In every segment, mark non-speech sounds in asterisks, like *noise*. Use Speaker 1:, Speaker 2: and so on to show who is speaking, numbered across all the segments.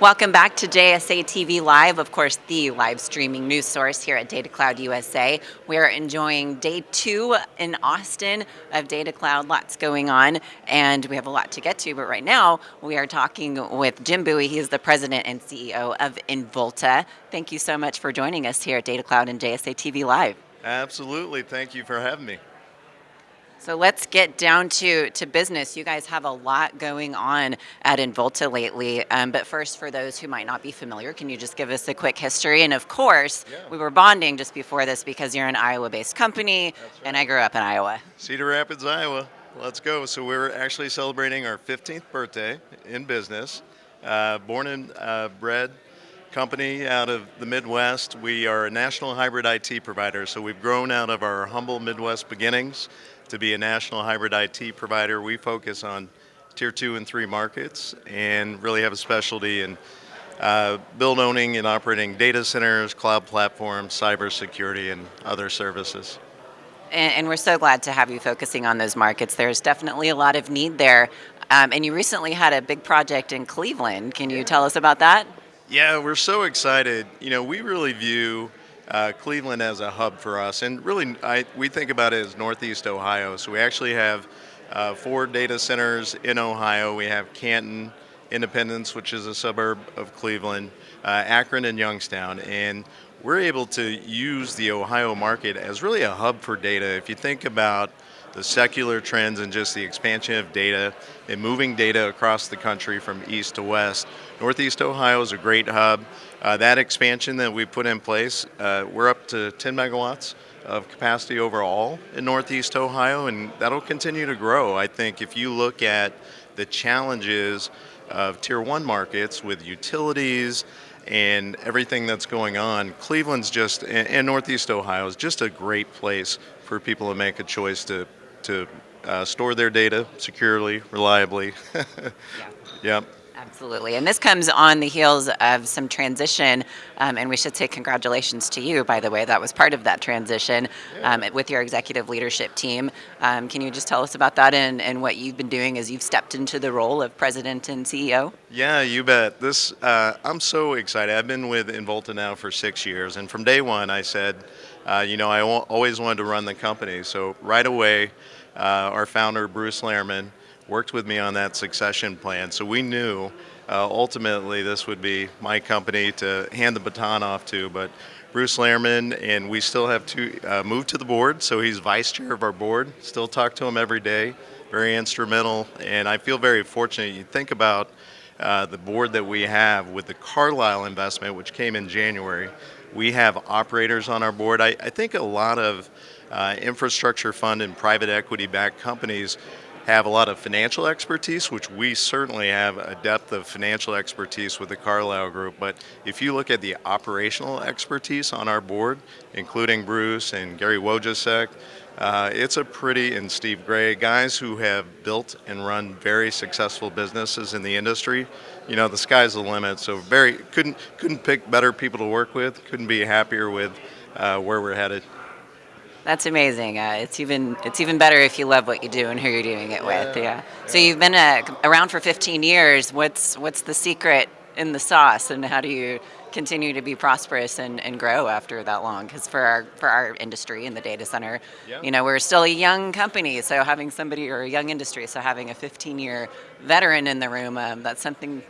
Speaker 1: Welcome back to JSA TV Live, of course, the live streaming news source here at Data Cloud USA. We are enjoying day two in Austin of Data Cloud, lots going on, and we have a lot to get to, but right now we are talking with Jim Buie. He is the president and CEO of Involta. Thank you so much for joining us here at Data Cloud and JSA TV Live.
Speaker 2: Absolutely, thank you for having me.
Speaker 1: So let's get down to, to business. You guys have a lot going on at Involta lately. Um, but first, for those who might not be familiar, can you just give us a quick history? And of course, yeah. we were bonding just before this because you're an Iowa-based company, right. and I grew up in Iowa.
Speaker 2: Cedar Rapids, Iowa. Let's go. So we're actually celebrating our 15th birthday in business. Uh, born and uh, bred company out of the Midwest. We are a national hybrid IT provider, so we've grown out of our humble Midwest beginnings to be a national hybrid IT provider. We focus on tier two and three markets and really have a specialty in uh, build owning and operating data centers, cloud platforms, cybersecurity, and other services.
Speaker 1: And, and, we're so glad to have you focusing on those markets. There's definitely a lot of need there. Um, and you recently had a big project in Cleveland. Can you tell us about that?
Speaker 2: Yeah, we're so excited. You know, we really view uh, Cleveland as a hub for us. And really, I, we think about it as Northeast Ohio. So we actually have uh, four data centers in Ohio. We have Canton, Independence, which is a suburb of Cleveland, uh, Akron, and Youngstown. And we're able to use the Ohio market as really a hub for data. If you think about the secular trends and just the expansion of data and moving data across the country from east to west. Northeast Ohio is a great hub. Uh, that expansion that we put in place, uh, we're up to 10 megawatts of capacity overall in Northeast Ohio, and that'll continue to grow. I think if you look at the challenges of tier one markets with utilities and everything that's going on, Cleveland's just, and Northeast Ohio is just a great place for people to make a choice to to uh, store their data securely, reliably. *laughs* yeah. Yep.
Speaker 1: Absolutely, and this comes on the heels of some transition, um, and we should say congratulations to you, by the way, that was part of that transition um, with your executive leadership team. Um, can you just tell us about that and, and what you've been doing as you've stepped into the role of president and CEO?
Speaker 2: Yeah, you bet. This uh, I'm so excited. I've been with Involta now for six years, and from day one I said, uh, you know, I always wanted to run the company, so right away, uh, our founder, Bruce Lehrman, worked with me on that succession plan. So we knew uh, ultimately this would be my company to hand the baton off to. But Bruce Lehrman, and we still have to uh, move to the board, so he's vice chair of our board. Still talk to him every day, very instrumental, and I feel very fortunate. You think about uh, the board that we have with the Carlyle investment, which came in January. We have operators on our board. I, I think a lot of uh, infrastructure fund and private equity backed companies have a lot of financial expertise, which we certainly have a depth of financial expertise with the Carlyle Group. But if you look at the operational expertise on our board, including Bruce and Gary Wojcicki, uh, it's a pretty, and Steve Gray, guys who have built and run very successful businesses in the industry. You know, the sky's the limit. So very couldn't couldn't pick better people to work with. Couldn't be happier with uh, where we're headed.
Speaker 1: That's amazing. Uh, it's even it's even better if you love what you do and who you're doing it with. Yeah. yeah. So you've been uh, around for 15 years. What's what's the secret in the sauce, and how do you continue to be prosperous and, and grow after that long? Because for our for our industry in the data center, yeah. you know, we're still a young company. So having somebody or a young industry, so having a 15 year veteran in the room, um, that's something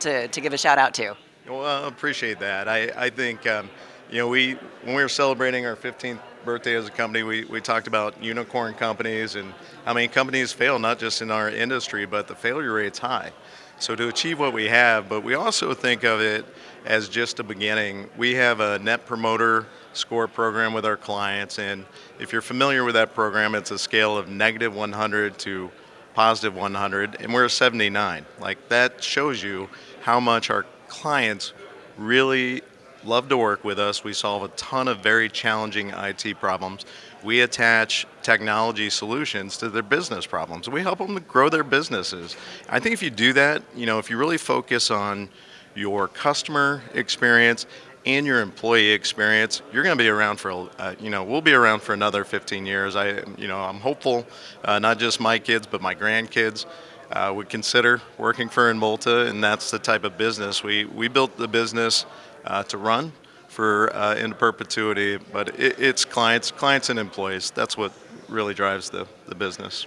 Speaker 1: to to give a shout out to.
Speaker 2: Well, I appreciate that. I I think. Um, you know, we when we were celebrating our 15th birthday as a company, we, we talked about unicorn companies and how many companies fail, not just in our industry, but the failure rate's high. So to achieve what we have, but we also think of it as just a beginning. We have a net promoter score program with our clients, and if you're familiar with that program, it's a scale of negative 100 to positive 100, and we're a 79. Like that shows you how much our clients really love to work with us. We solve a ton of very challenging IT problems. We attach technology solutions to their business problems. We help them to grow their businesses. I think if you do that, you know, if you really focus on your customer experience and your employee experience, you're going to be around for, uh, you know, we'll be around for another 15 years. I, you know, I'm hopeful, uh, not just my kids, but my grandkids. Uh, would consider working for Involta, and that's the type of business we we built the business uh, to run for uh, into perpetuity. But it, it's clients, clients and employees. That's what really drives the the business.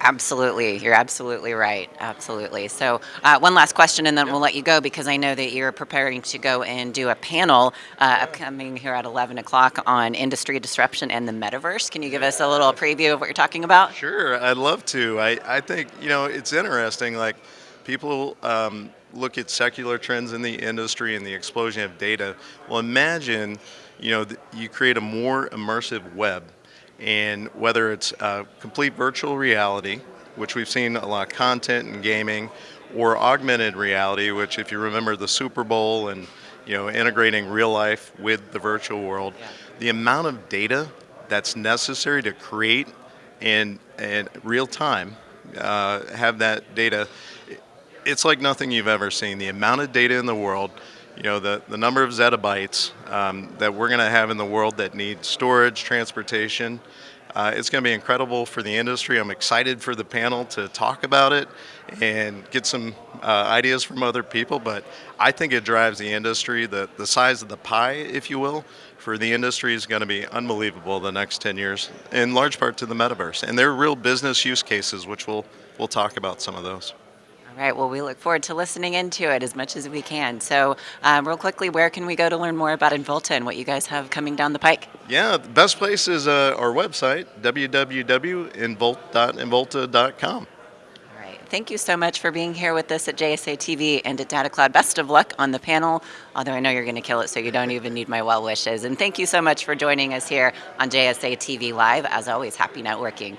Speaker 1: Absolutely. You're absolutely right. Absolutely. So, uh, one last question and then we'll let you go because I know that you're preparing to go and do a panel uh, upcoming here at 11 o'clock on industry disruption and the metaverse. Can you give us a little preview of what you're talking about?
Speaker 2: Sure, I'd love to. I, I think, you know, it's interesting. Like, people um, look at secular trends in the industry and the explosion of data. Well, imagine, you know, you create a more immersive web and whether it's uh, complete virtual reality, which we've seen a lot of content in gaming, or augmented reality, which if you remember the Super Bowl and you know integrating real life with the virtual world,
Speaker 1: Yeah.
Speaker 2: the amount of data that's necessary to create and and real time uh, have that data it's like nothing you've ever seen. The amount of data in the world, you know, the, the number of zettabytes um, that we're going to have in the world that need storage, transportation, uh, it's going to be incredible for the industry. I'm excited for the panel to talk about it and get some uh, ideas from other people. But I think it drives the industry. The, the size of the pie, if you will, for the industry is going to be unbelievable the next 10 years, in large part to the metaverse. And there are real business use cases, which we'll, we'll talk about some of those.
Speaker 1: Right. Well, we look forward to listening into it as much as we can. So, um, real quickly, where can we go to learn more about Involta and what you guys have coming down the pike?
Speaker 2: Yeah, the best place is uh, our website, www.invol.involta.com.
Speaker 1: All right. Thank you so much for being here with us at JSA TV and at Data Cloud. Best of luck on the panel, although I know you're going to kill it, so you don't even need my well wishes. And thank you so much for joining us here on JSA TV Live. As always, happy networking.